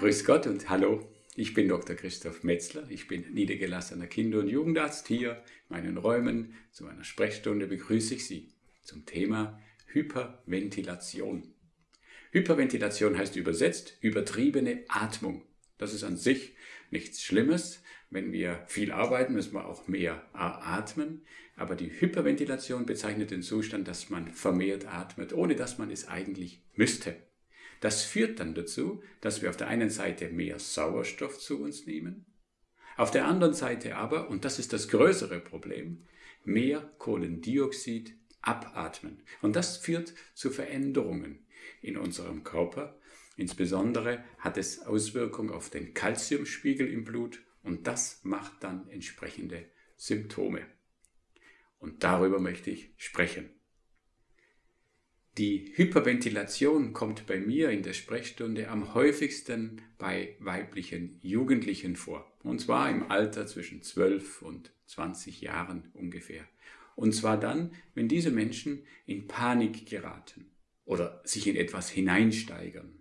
Grüß Gott und hallo. Ich bin Dr. Christoph Metzler. Ich bin niedergelassener Kinder- und Jugendarzt. Hier in meinen Räumen zu meiner Sprechstunde begrüße ich Sie zum Thema Hyperventilation. Hyperventilation heißt übersetzt übertriebene Atmung. Das ist an sich nichts Schlimmes. Wenn wir viel arbeiten, müssen wir auch mehr atmen. Aber die Hyperventilation bezeichnet den Zustand, dass man vermehrt atmet, ohne dass man es eigentlich müsste. Das führt dann dazu, dass wir auf der einen Seite mehr Sauerstoff zu uns nehmen, auf der anderen Seite aber, und das ist das größere Problem, mehr Kohlendioxid abatmen. Und das führt zu Veränderungen in unserem Körper. Insbesondere hat es Auswirkungen auf den Kalziumspiegel im Blut und das macht dann entsprechende Symptome. Und darüber möchte ich sprechen. Die Hyperventilation kommt bei mir in der Sprechstunde am häufigsten bei weiblichen Jugendlichen vor. Und zwar im Alter zwischen 12 und 20 Jahren ungefähr. Und zwar dann, wenn diese Menschen in Panik geraten oder sich in etwas hineinsteigern.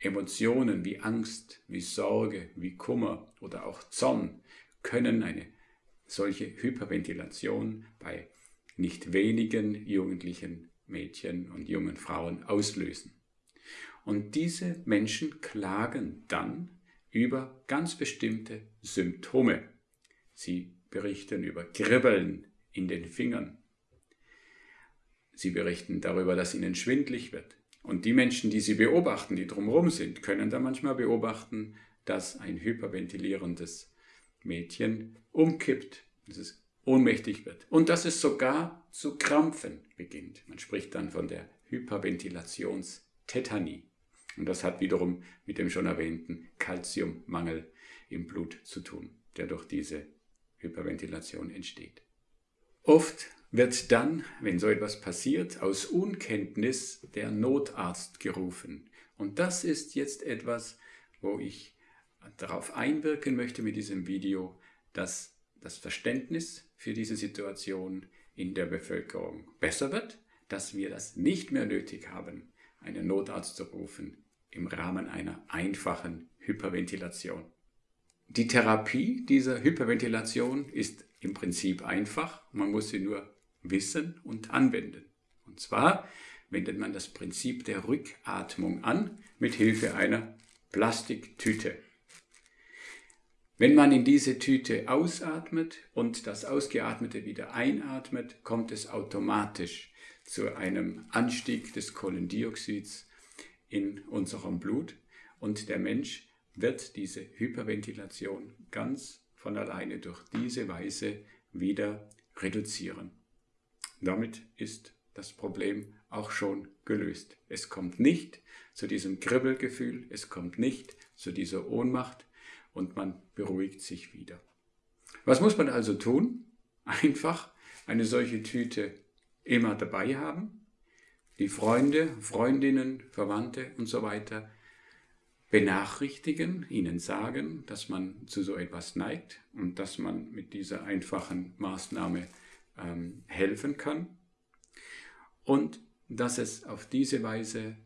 Emotionen wie Angst, wie Sorge, wie Kummer oder auch Zorn können eine solche Hyperventilation bei nicht wenigen Jugendlichen, Mädchen und jungen Frauen auslösen. Und diese Menschen klagen dann über ganz bestimmte Symptome. Sie berichten über Kribbeln in den Fingern. Sie berichten darüber, dass ihnen schwindlig wird. Und die Menschen, die sie beobachten, die drumherum sind, können da manchmal beobachten, dass ein hyperventilierendes Mädchen umkippt, dass es ohnmächtig wird und dass es sogar zu krampfen beginnt. Man spricht dann von der Hyperventilationstätanie. Und das hat wiederum mit dem schon erwähnten Kalziummangel im Blut zu tun, der durch diese Hyperventilation entsteht. Oft wird dann, wenn so etwas passiert, aus Unkenntnis der Notarzt gerufen. Und das ist jetzt etwas, wo ich darauf einwirken möchte mit diesem Video, dass das Verständnis für diese Situation in der Bevölkerung besser wird, dass wir das nicht mehr nötig haben, einen Notarzt zu rufen im Rahmen einer einfachen Hyperventilation. Die Therapie dieser Hyperventilation ist im Prinzip einfach, man muss sie nur wissen und anwenden. Und zwar wendet man das Prinzip der Rückatmung an mit Hilfe einer Plastiktüte. Wenn man in diese Tüte ausatmet und das Ausgeatmete wieder einatmet, kommt es automatisch zu einem Anstieg des Kohlendioxids in unserem Blut und der Mensch wird diese Hyperventilation ganz von alleine durch diese Weise wieder reduzieren. Damit ist das Problem auch schon gelöst. Es kommt nicht zu diesem Kribbelgefühl, es kommt nicht zu dieser Ohnmacht und man beruhigt sich wieder. Was muss man also tun? Einfach eine solche Tüte immer dabei haben, die Freunde, Freundinnen, Verwandte und so weiter benachrichtigen, ihnen sagen, dass man zu so etwas neigt und dass man mit dieser einfachen Maßnahme ähm, helfen kann und dass es auf diese Weise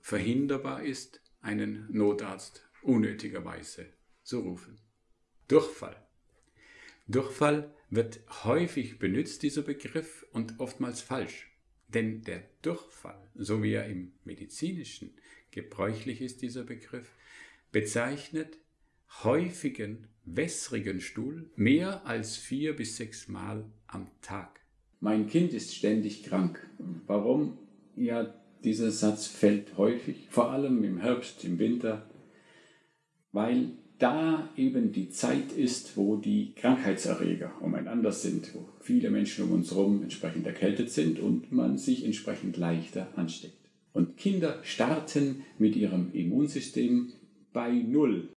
verhinderbar ist, einen Notarzt unnötigerweise zu rufen. Durchfall. Durchfall wird häufig benutzt, dieser Begriff, und oftmals falsch. Denn der Durchfall, so wie er im medizinischen gebräuchlich ist, dieser Begriff, bezeichnet häufigen wässrigen Stuhl mehr als vier bis sechs Mal am Tag. Mein Kind ist ständig krank. Warum? Ja, dieser Satz fällt häufig, vor allem im Herbst, im Winter, weil da eben die Zeit ist, wo die Krankheitserreger umeinander sind, wo viele Menschen um uns herum entsprechend erkältet sind und man sich entsprechend leichter ansteckt. Und Kinder starten mit ihrem Immunsystem bei Null.